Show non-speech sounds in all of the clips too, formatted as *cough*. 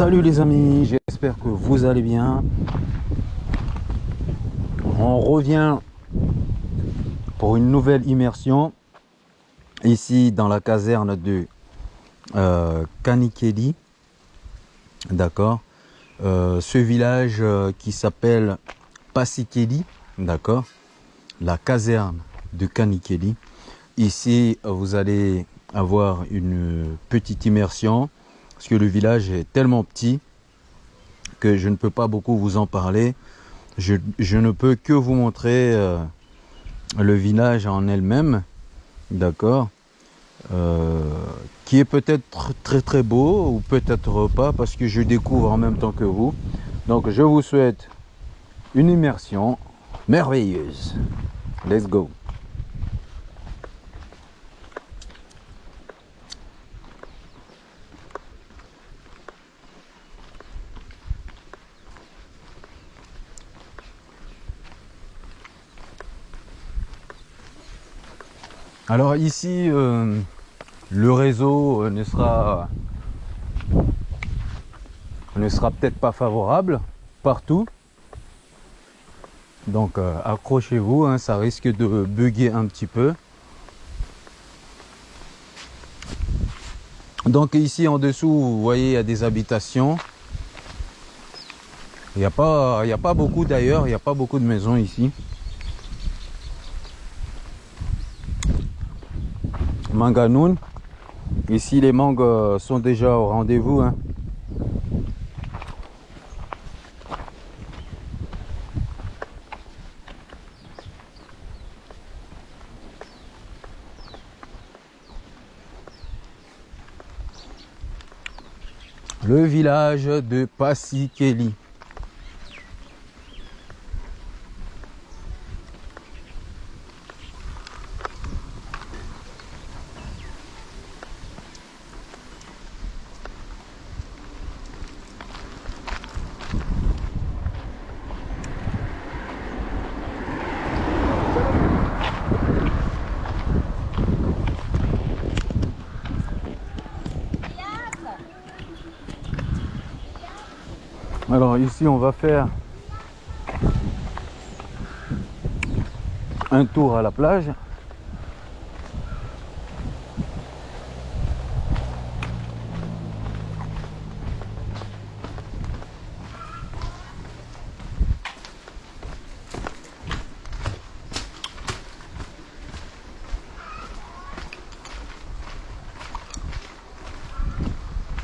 Salut les amis, j'espère que vous allez bien. On revient pour une nouvelle immersion ici dans la caserne de euh, Kanikeli. D'accord euh, Ce village euh, qui s'appelle Pasikeli. D'accord La caserne de Kanikeli. Ici, vous allez avoir une petite immersion parce que le village est tellement petit que je ne peux pas beaucoup vous en parler. Je, ne peux que vous montrer euh, le village en elle-même, d'accord euh, Qui est peut-être très très beau ou peut-être pas parce que je découvre en même temps que vous. Donc je vous souhaite une immersion merveilleuse. Let's go Alors ici, euh, le réseau euh, ne sera, ne sera peut-être pas favorable partout. Donc euh, accrochez-vous, hein, ça risque de bugger un petit peu. Donc ici en dessous, vous voyez, il y a des habitations. Il n'y a, a pas beaucoup d'ailleurs, il n'y a pas beaucoup de maisons ici. Manganoun. Ici, les mangues sont déjà au rendez-vous. Hein. Le village de Passikeli. Alors ici on va faire un tour à la plage.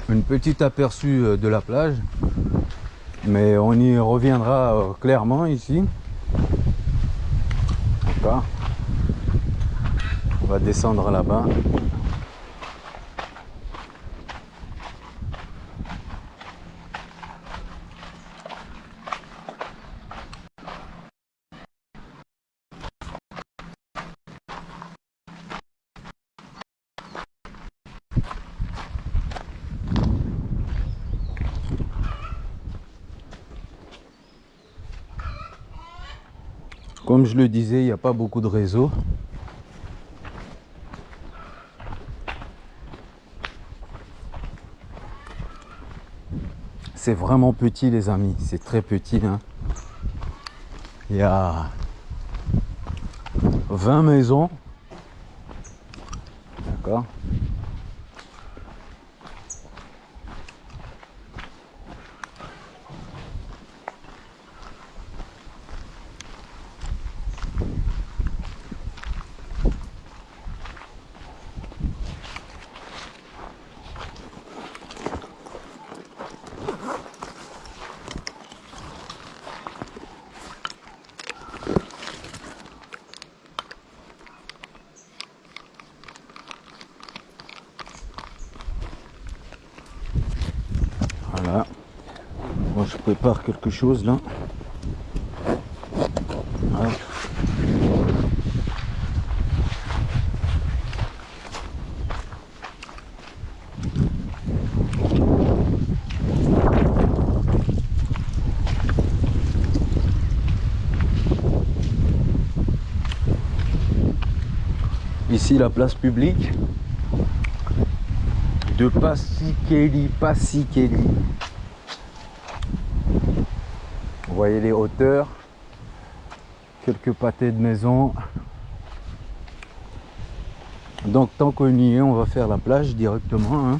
Une petite aperçu euh, de la plage mais on y reviendra euh, clairement ici. On va descendre là-bas Comme je le disais, il n'y a pas beaucoup de réseaux. C'est vraiment petit les amis, c'est très petit. Hein. Il y a 20 maisons. D'accord je prépare quelque chose là. Ici la place publique de Passikeli, Passikeli. Vous voyez les hauteurs, quelques pâtés de maison. Donc tant qu'on y est, on va faire la plage directement. Hein.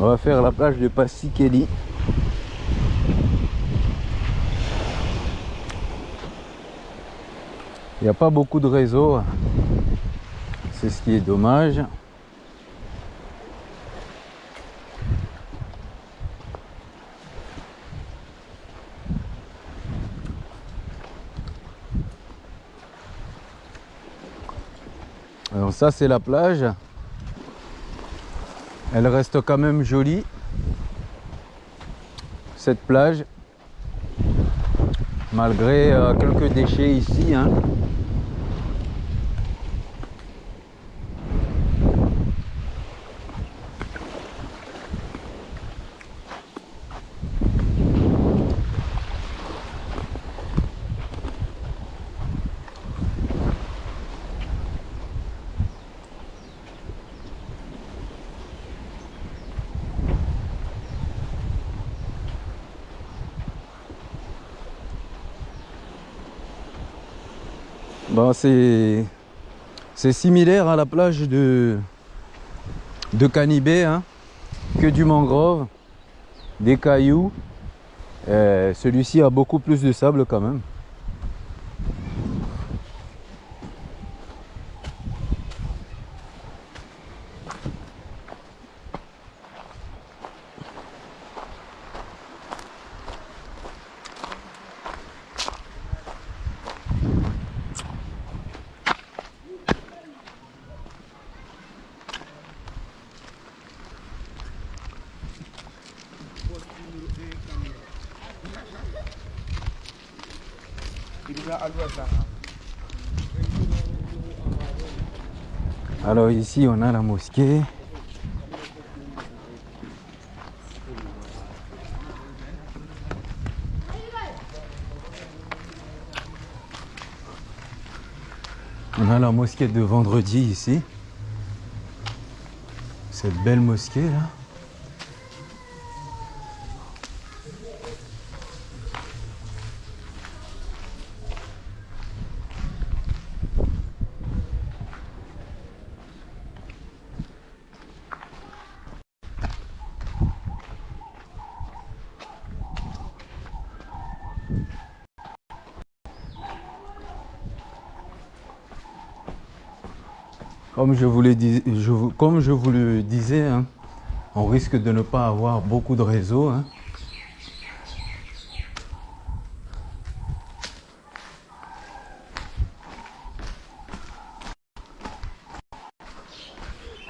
On va faire la plage de Passikeli. Il n'y a pas beaucoup de réseau. C'est ce qui est dommage. Alors ça c'est la plage. Elle reste quand même jolie. Cette plage. Malgré euh, quelques déchets ici. hein. Bon, c'est similaire à la plage de de Canibé, hein, que du mangrove, des cailloux. Euh, Celui-ci a beaucoup plus de sable quand même. Alors ici on a la mosquée. On a la mosquée de vendredi ici. Cette belle mosquée là. Comme je vous le, disais, hein, on risque de ne pas avoir beaucoup de réseau. hein.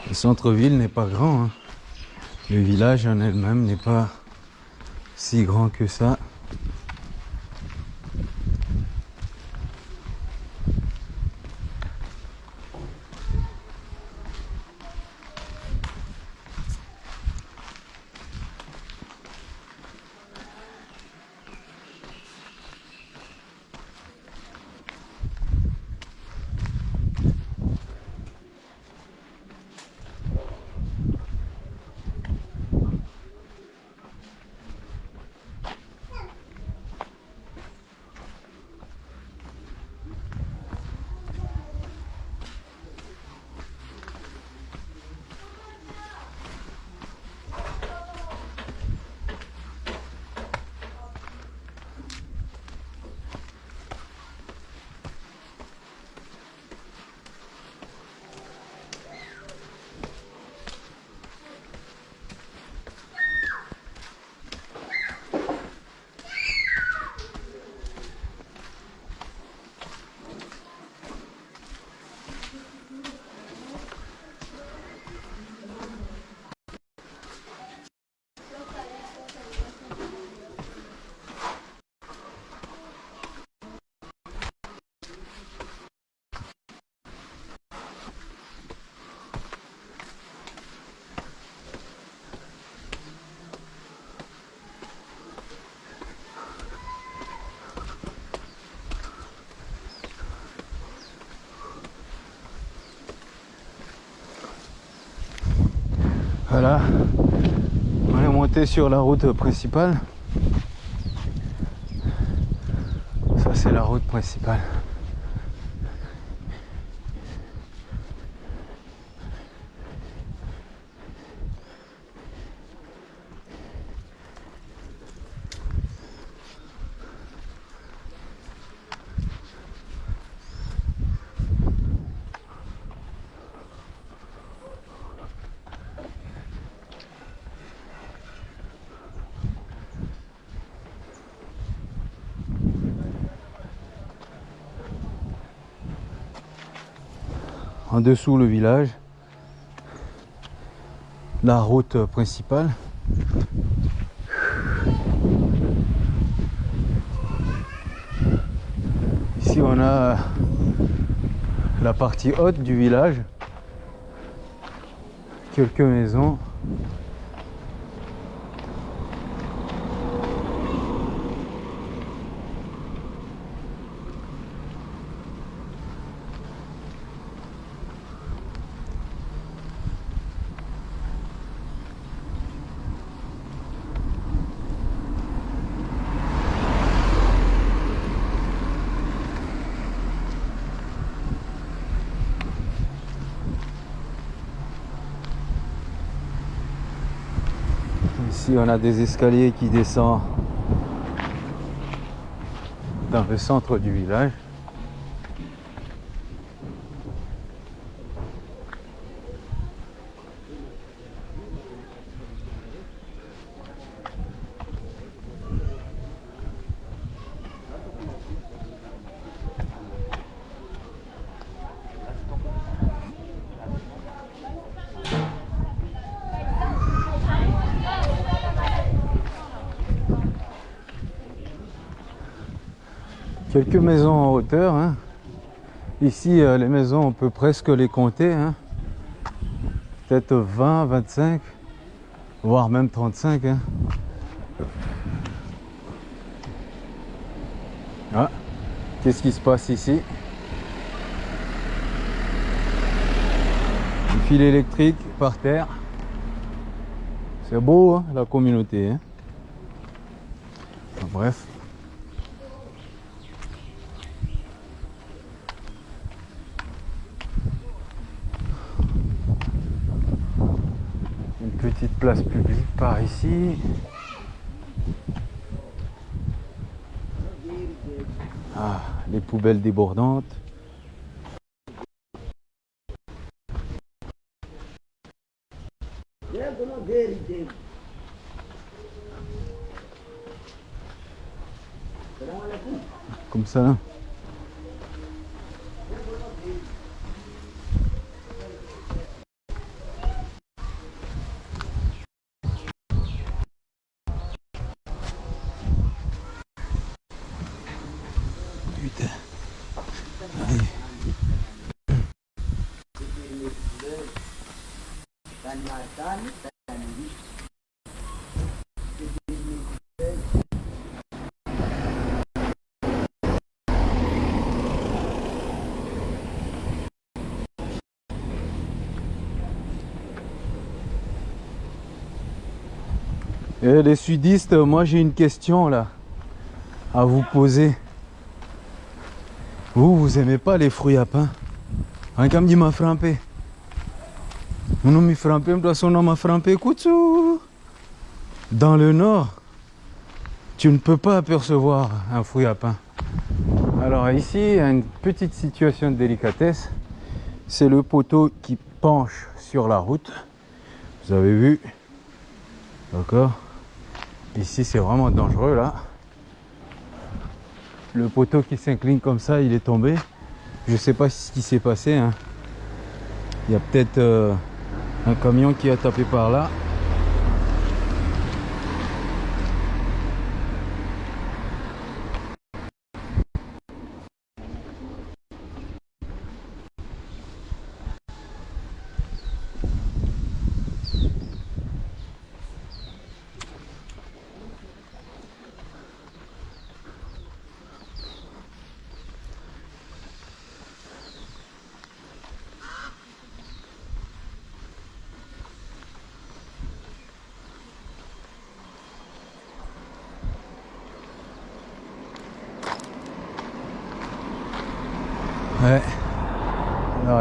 Le centre-ville n'est pas grand. hein. Le village en elle-même n'est pas si grand que ça. On est monté sur la route principale. Ça, c'est la route principale. En dessous le village, la route principale. Ici on a la partie haute du village, quelques maisons. Ici, on a des escaliers qui descendent dans le centre du village. Quelques maisons en hauteur. hein. Ici, euh, les maisons, on peut presque les compter. hein. Peut-être 20, 25, voire même 35. hein. Ah, qu'est-ce qui se passe ici? Un fil électrique par terre. C'est beau, la communauté. bref. Une petite place publique par ici. Ah, les poubelles débordantes. Comme ça. là. Putain. Allez. Et les sudistes, moi j'ai une question là à vous poser. Vous, vous aimez pas les fruits à pain? Un gars me dit m'a frappé. Mon nom m'a frappé, moi son nom m'a frappé. Koutsou Dans le nord, tu ne peux pas apercevoir un fruit à pain. Alors ici, une petite situation de délicatesse. C'est le poteau qui penche sur la route. Vous avez vu? D'accord? Ici, c'est vraiment dangereux là. Le poteau qui s'incline comme ça, il est tombé. Je sais pas ce qui s'est passé. hein. Il y a peut-être euh, un camion qui a tapé par là.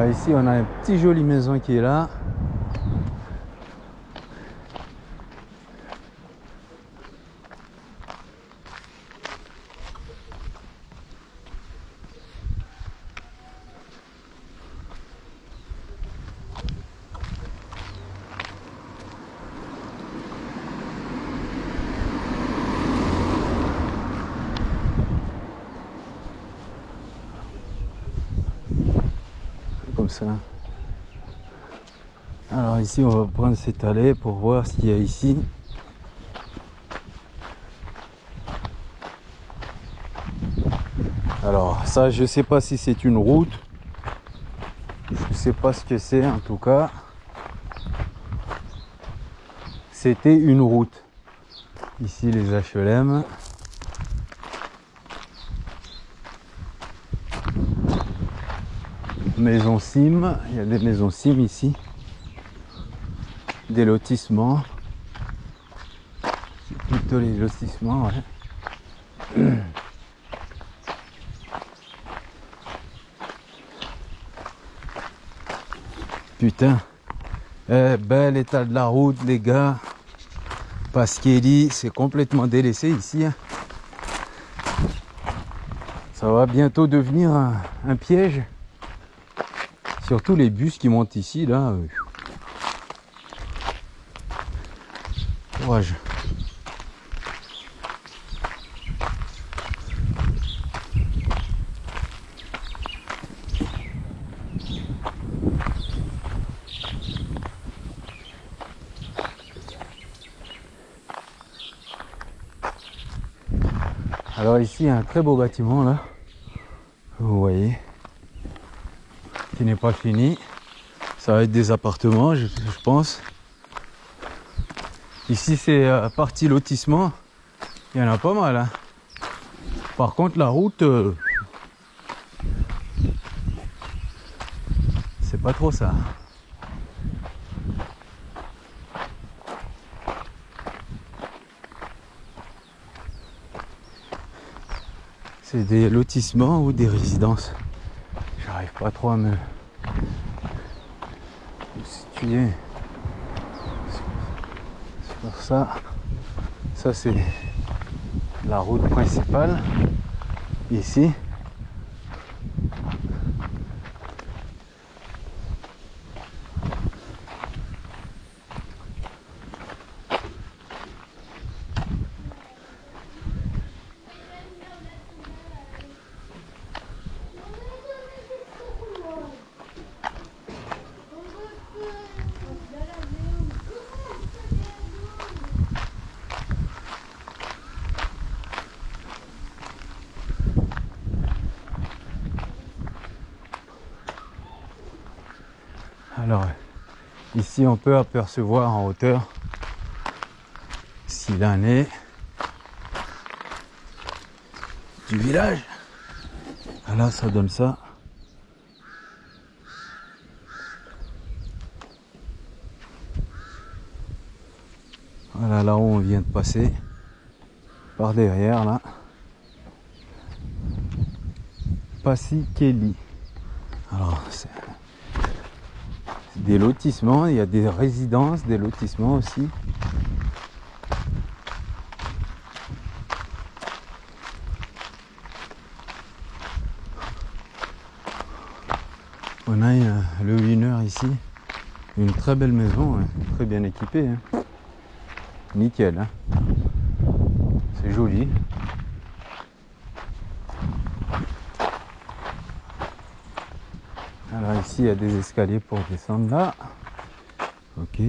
Ici, on a une petite jolie maison qui est là. Comme ça. Alors ici, on va prendre cette allée pour voir ce qu'il y a ici. Alors ça, je sais pas si c'est une route. Je sais pas ce que c'est en tout cas. C'était une route. Ici les HLM. Maison Sim, il y a des maisons Sim ici. Des lotissements. C'est plutôt les lotissements. *clears throat* Putain. Eh, bel état de la route, les gars. Pasquelli, c'est complètement délaissé ici. hein. Ça va bientôt devenir un, un piège. Surtout les bus qui montent ici, là. euh. Alors ici, un très beau bâtiment là. Vous voyez. Qui n'est pas fini. Ça va être des appartements, je pense. Ici, c'est euh, partie lotissement. Il y en a pas mal. hein. Par contre, la route, euh, c'est pas trop ça. C'est des lotissements ou des résidences. J'arrive pas trop à me, me situer. Ça. Ça c'est la route principale. Ici. Alors, ici on peut apercevoir en hauteur s'il en est du village. Là, ça donne ça. Voilà, là où on vient de passer, par derrière, là. Passy Kelly. Alors, c'est des lotissements, il y a des résidences, des lotissements aussi. On a le winner ici, une très belle maison, hein, très bien équipée. hein. Nickel, hein. c'est joli. Alors ici, il y a des escaliers pour descendre là. Ok.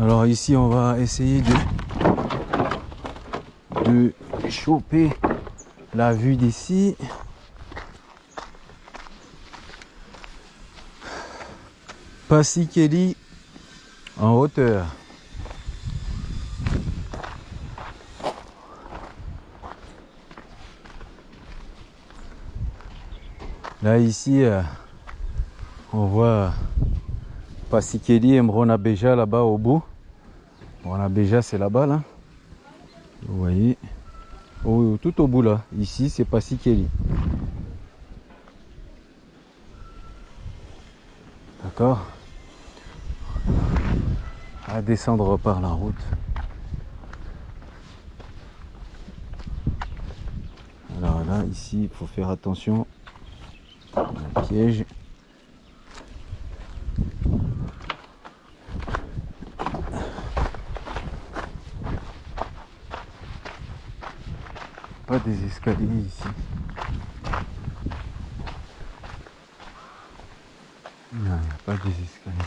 Alors ici, on va essayer de, de choper la vue d'ici. Passikeli en hauteur. Là ici, euh, on voit Passikeli et Mrona Beja là-bas au bout. Mrona Beja c'est là-bas là. Vous voyez. tout au bout là. Ici c'est Passikeli. D'accord descendre par la route. Alors là, ici, il faut faire attention. Un piège. Pas des escaliers ici. Non, il n'y a pas des escaliers.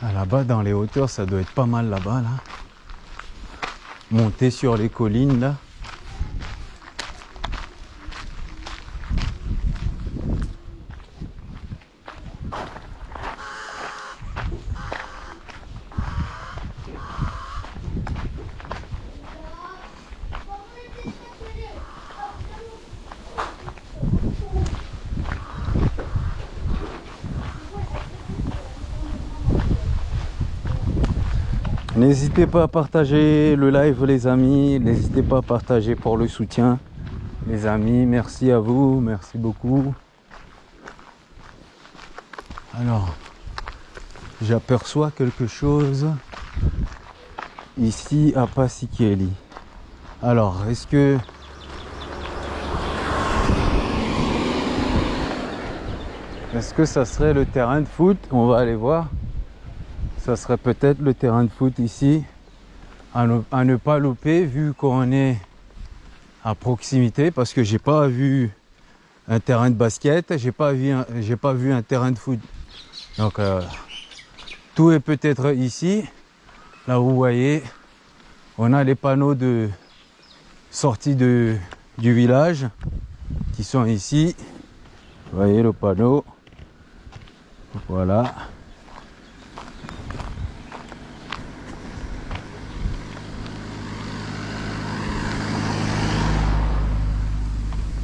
Ah, là-bas, dans les hauteurs, ça doit être pas mal là-bas, là. Monter sur les collines, là. N'hésitez pas à partager le live les amis, n'hésitez pas à partager pour le soutien les amis, merci à vous, merci beaucoup. Alors, j'aperçois quelque chose ici à Passikeli. Alors, est-ce que est-ce que ça serait le terrain de foot? On va aller voir ça serait peut-être le terrain de foot ici à ne, pas louper vu qu'on est à proximité parce que j'ai pas vu un terrain de basket, j'ai pas vu j'ai pas vu un terrain de foot. Donc euh, tout est peut-être ici. Là vous voyez, on a les panneaux de sortie de, du village qui sont ici. Vous voyez le panneau. Voilà.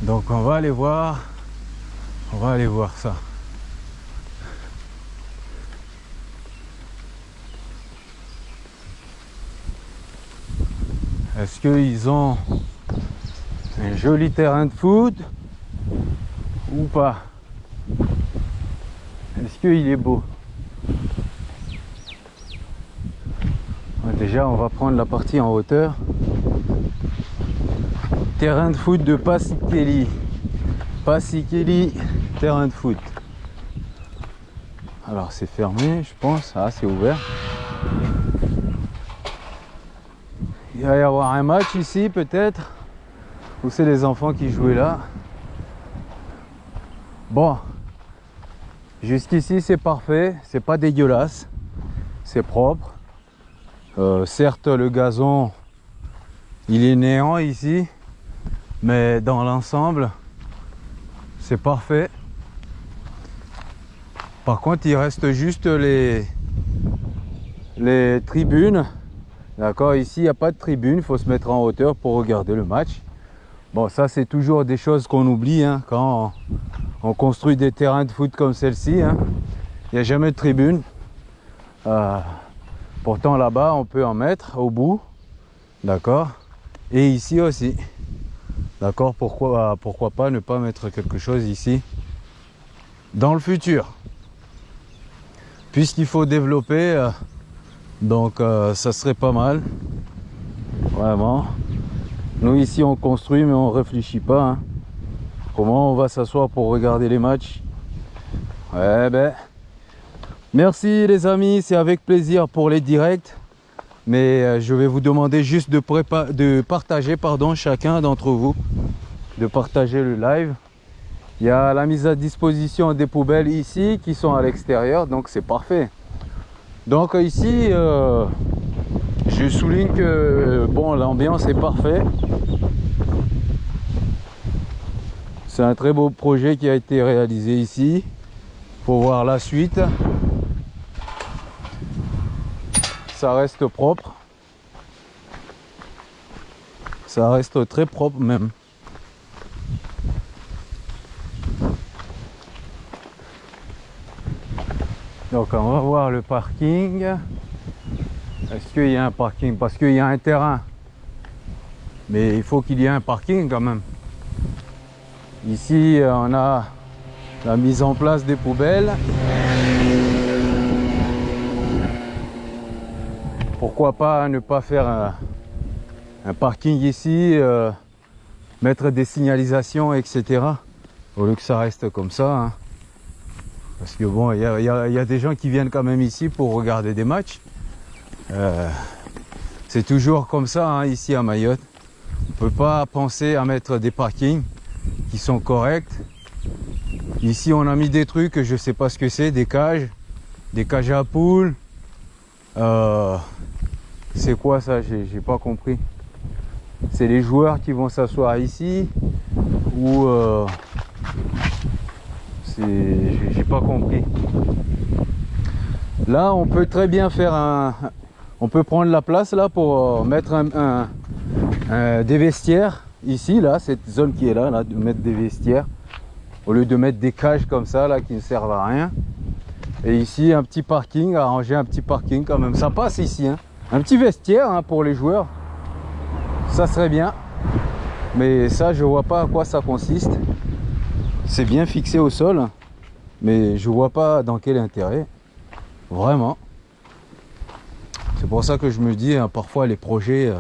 Donc on va aller voir, on va aller voir ça. Est-ce qu'ils ont un joli terrain de foot ou pas? Est-ce qu'il est beau? Déjà on va prendre la partie en hauteur terrain de foot de Passikeli. Passikeli, terrain de foot. Alors c'est fermé, je pense. Ah, c'est ouvert. Il va y avoir un match ici peut-être. Ou c'est les enfants qui jouaient là. Bon. Jusqu'ici c'est parfait. C'est pas dégueulasse. C'est propre. Euh, certes le gazon il est néant ici mais dans l'ensemble c'est parfait. Par contre il reste juste les les tribunes. D'accord ici il n'y a pas de tribune. Il faut se mettre en hauteur pour regarder le match. Bon ça c'est toujours des choses qu'on oublie hein, quand on, construit des terrains de foot comme celle-ci hein. il n'y a jamais de tribune. Euh, pourtant là-bas on peut en mettre au bout. D'accord. Et ici aussi D'accord pourquoi, pourquoi pas ne pas mettre quelque chose ici dans le futur? Puisqu'il faut développer, euh, donc euh, ça serait pas mal. Vraiment. Nous ici on construit mais on réfléchit pas. Hein. Comment on va s'asseoir pour regarder les matchs? Ouais ben. Merci les amis, c'est avec plaisir pour les directs mais euh, je vais vous demander juste de, de partager pardon, chacun d'entre vous, de partager le live. Il y a la mise à disposition des poubelles ici qui sont à l'extérieur, donc c'est parfait. Donc ici, euh, je souligne que bon, l'ambiance est parfaite. C'est un très beau projet qui a été réalisé ici. Pour voir la suite. Ça reste propre. Ça reste très propre même. Donc on va voir le parking. Est-ce qu'il y a un parking? Parce qu'il y a un terrain. Mais il faut qu'il y ait un parking quand même. Ici, on a la mise en place des poubelles. Pourquoi pas ne pas faire un, parking ici, euh, mettre des signalisations, etc. Au lieu que ça reste comme ça. Hein. Parce que bon, il y a, des gens qui viennent quand même ici pour regarder des matchs. Euh, c'est toujours comme ça hein, ici à Mayotte. On ne peut pas penser à mettre des parkings qui sont corrects. Ici, on a mis des trucs, je sais pas ce que c'est, des cages, des cages à poules. Euh, c'est quoi ça? J'ai pas compris. C'est les joueurs qui vont s'asseoir ici ou euh, j'ai pas compris. Là, on peut très bien faire un, on peut prendre la place là pour euh, mettre des vestiaires ici, là, cette zone qui est là, là, de mettre des vestiaires, au lieu de mettre des cages comme ça, là, qui ne servent à rien. Et ici, un petit parking, arranger un petit parking quand même. Ça passe ici, hein. Un petit vestiaire hein, pour les joueurs. Ça serait bien. Mais ça, je vois pas à quoi ça consiste. C'est bien fixé au sol. Mais je vois pas dans quel intérêt. Vraiment. C'est pour ça que je me dis, hein, parfois les projets, euh,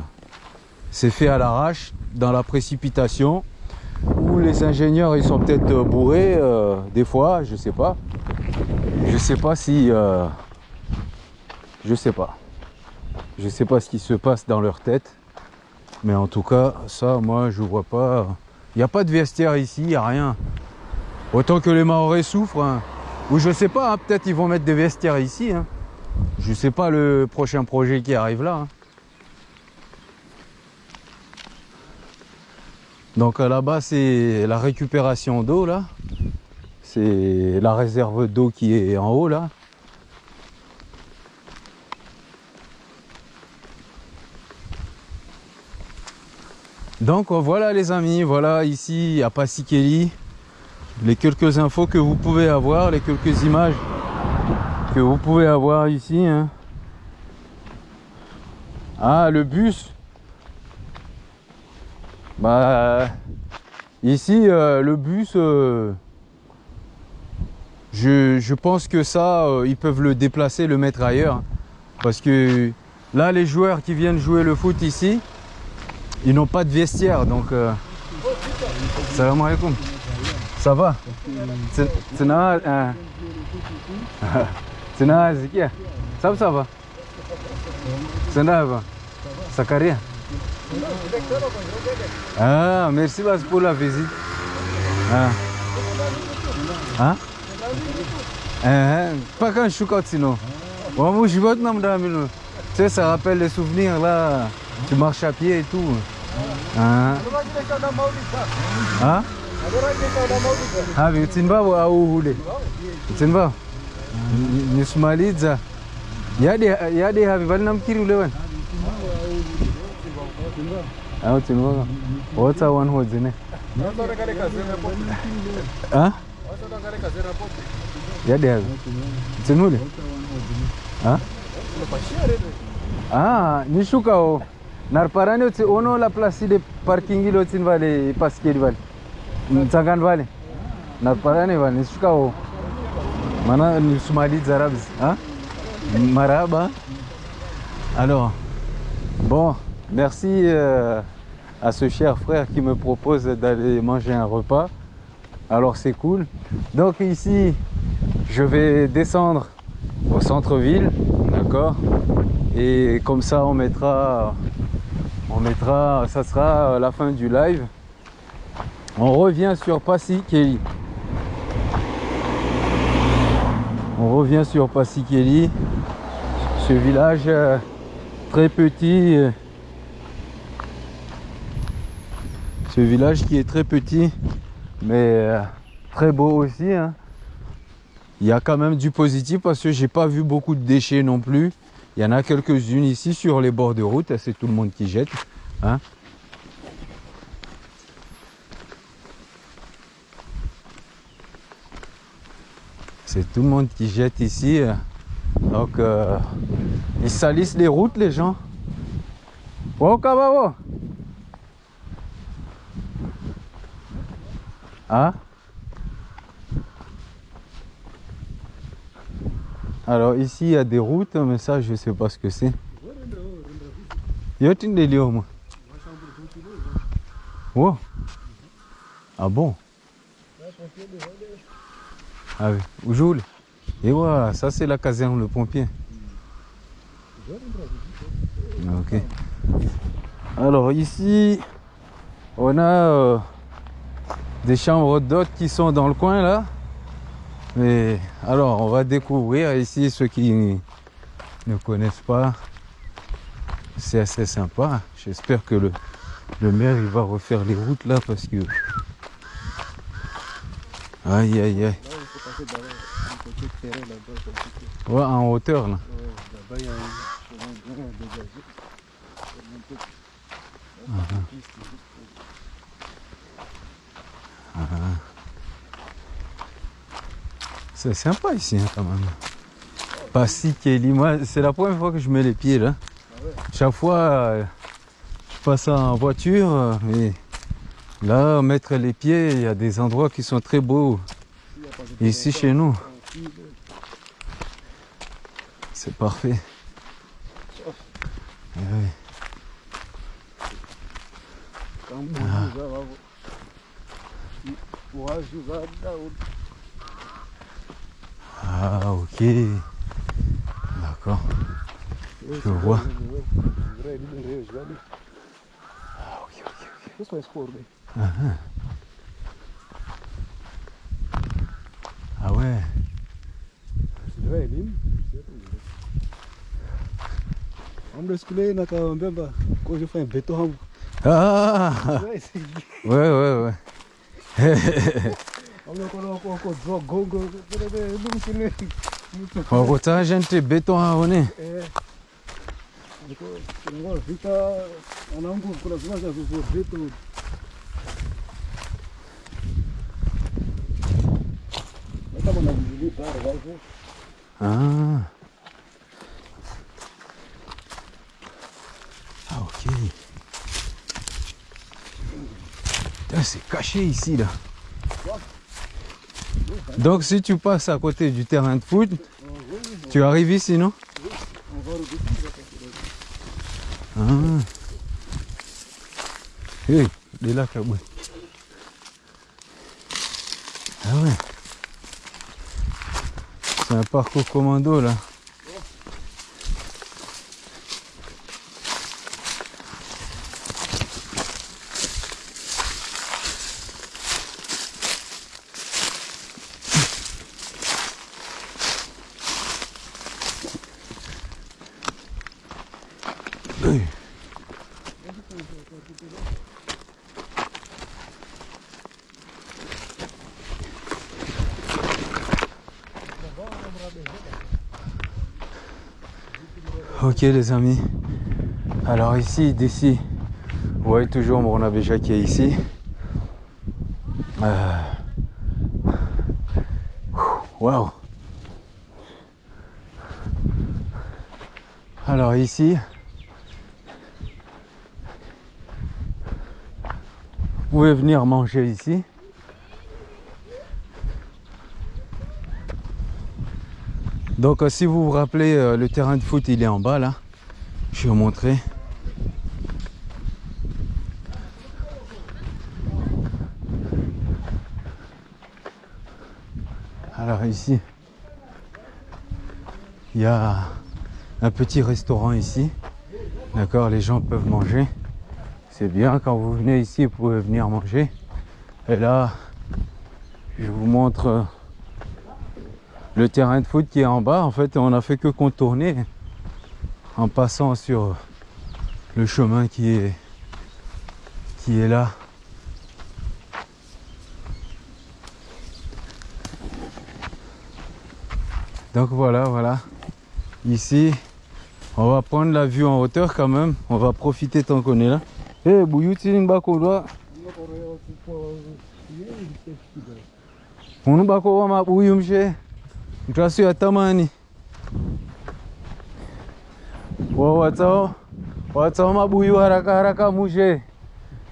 c'est fait à l'arrache dans la précipitation ou les ingénieurs ils sont peut-être euh, bourrés euh, des fois, je sais pas. Je sais pas si euh, je sais pas. Je sais pas ce qui se passe dans leur tête. Mais en tout cas, ça moi je vois pas. Il n'y a pas de vestiaire ici, il n'y a rien. Autant que les Maoris souffrent. Hein. Ou je sais pas, hein, peut-être ils vont mettre des vestiaires ici. Hein. Je sais pas le prochain projet qui arrive là. Hein. Donc là-bas, c'est la récupération d'eau, là. C'est la réserve d'eau qui est en haut, là. Donc euh, voilà les amis, voilà ici à Passikeli les quelques infos que vous pouvez avoir, les quelques images que vous pouvez avoir ici. Hein. Ah le bus bah, ici, euh, le bus, euh, je, pense que ça, ils peuvent le déplacer, le mettre ailleurs. Parce que là, les joueurs qui viennent jouer le foot ici, ils n'ont pas de vestiaire. Donc, salam alaikum. Ça va? C'est Ça *laughs* ça va? Ça va? Sakaria ah, merci pour la visite. Ah. Hein? Eh, pas quand je suis sinon. Moi, je vais Tu sais, ça rappelle les souvenirs là. Tu marches à pied et tout. Ah. Ah? Ah, mais tu ne vas pas où vous voulez. Tu ne vas pas. Nismaliza. Yadi, yadi, habi, valnam kiri lewan. aho tinoona wotsawana hodzine yadeazo tsinule ah nishukawo narparani otsi ono la place de parking ile otsini vale paskeli vale. Mtsangani vale. Narparani vale nishukawo mana nisumaliza rabs maraba. Alors bon merci euh, à ce cher frère qui me propose d'aller manger un repas. Alors c'est cool. Donc ici, je vais descendre au centre-ville, d'accord? Et comme ça, on mettra, on mettra, ça sera la fin du live. On revient sur Passy Kelly. On revient sur Passy Kelly, ce village euh, très petit euh, Ce village qui est très petit, mais euh, très beau aussi. Hein. Il y a quand même du positif parce que j'ai pas vu beaucoup de déchets non plus. Il y en a quelques-unes ici sur les bords de route. C'est tout le monde qui jette. Hein. C'est tout le monde qui jette ici. Donc, euh, ils salissent les routes, les gens. Oh, kawawa. Ah Alors ici il y a des routes, mais ça je sais pas ce que c'est. Yotin de Lyon. Oh. Ah bon? Ah oui. Et voilà, ça c'est la caserne, le pompier. Ok. Alors ici, on a euh, des chambres d'hôtes qui sont dans le coin là. Mais alors, on va découvrir ici ceux qui ne connaissent pas. C'est assez sympa. J'espère que le, le maire il va refaire les routes là parce que. Aïe aïe aïe. Ouais, en hauteur là. Ouais, Là-bas, il y a un chemin grand dégagé. Faut monter. Là, c'est une piste, juste C'est sympa ici hein, quand même. Pas si Kelly. Moi, c'est la première fois que je mets les pieds là. Chaque fois, euh, je passe en voiture, euh, mais là, mettre les pieds, il y a des endroits qui sont très beaux. Ici, chez nous. C'est parfait. Andrei žvelgiu. Ok, Ah, ok. Ah, way Ah, Corby. Ah, A Ah, Ndio Ah, Amdo Ah, na Ah, mbemba Ah, kufanya Ah, hapo. Ah. Wewe wewe. Wakutaja nti beton haone. Ah Agora fica. Ah. Ah, ok. C'est caché ici, là. Donc, si tu passes à côté du terrain de foot, tu arrives ici, non Agora o bicho já tá Ah. Hey, il est là. Ah ouais. C'est un parcours commando, là. Hey. Ok les amis, alors ici, d'ici, vous voyez toujours mon Abéja qui est ici. Euh, Waouh Alors ici, vous pouvez venir manger ici. Donc euh, si vous vous rappelez, euh, le terrain de foot il est en bas là. Je vais vous montrer. Alors ici, il y a un petit restaurant ici. D'accord, les gens peuvent manger. C'est bien quand vous venez ici, vous pouvez venir manger. Et là, je vous montre euh, le terrain de foot qui est en bas. En fait, on a fait que contourner en passant sur le chemin qui est qui est là. Donc voilà, voilà. Ici, On va prendre la vue en hauteur quand même. On va profiter tant qu'on est là. Eh, Bouyou Tiling Bako, doit. Unu bako wa mabuyu mshe. Haraka haraka mushe.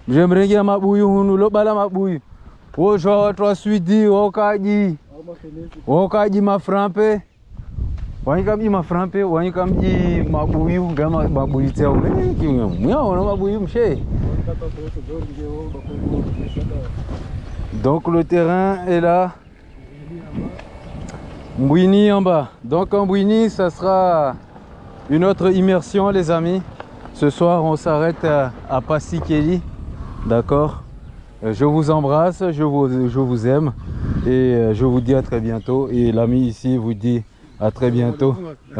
Mje mrengia mabuyu hunu lo bala mabuyu. Wo jwa watu wa swidi wokaji. Wokaji maframpe. Wanyika mji maframpe, wanyika mji mabuyu ngama mabuyu tia umeniki mwa na mabuyu mshe. Donc le terrain est là. Mbouini en bas. Donc en Mbouini, ça sera une autre immersion les amis. Ce soir, on s'arrête à, à Passikeli. D'accord? Euh, Je vous embrasse, je vous, aime et euh, je vous dis à très bientôt. Et l'ami ici vous dit à très bientôt. *laughs*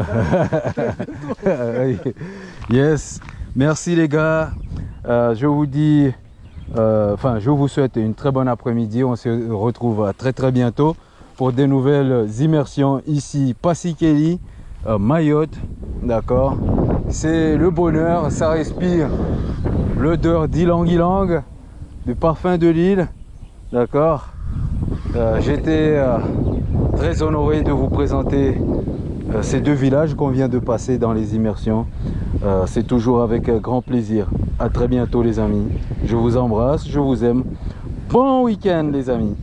Yes, merci les gars. Euh, je vous dis, euh, enfin, je vous souhaite une très bonne après-midi. On se retrouve très très bientôt pour des nouvelles immersions ici, Passikeli, euh, Mayotte. D'accord C'est le bonheur, ça respire l'odeur d'Ilang-Ilang, du parfum de l'île. D'accord Euh, J'étais euh, très honoré de vous présenter euh, ces deux villages qu'on vient de passer dans les immersions. C'est toujours avec grand plaisir. À très bientôt les amis. Je vous embrasse, je vous aime. Bon week-end les amis.